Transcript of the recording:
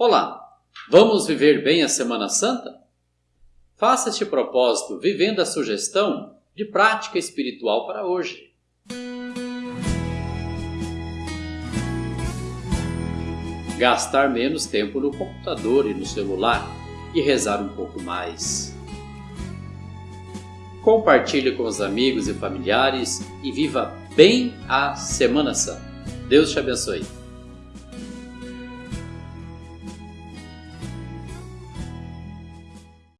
Olá, vamos viver bem a Semana Santa? Faça este propósito vivendo a sugestão de prática espiritual para hoje. Gastar menos tempo no computador e no celular e rezar um pouco mais. Compartilhe com os amigos e familiares e viva bem a Semana Santa. Deus te abençoe.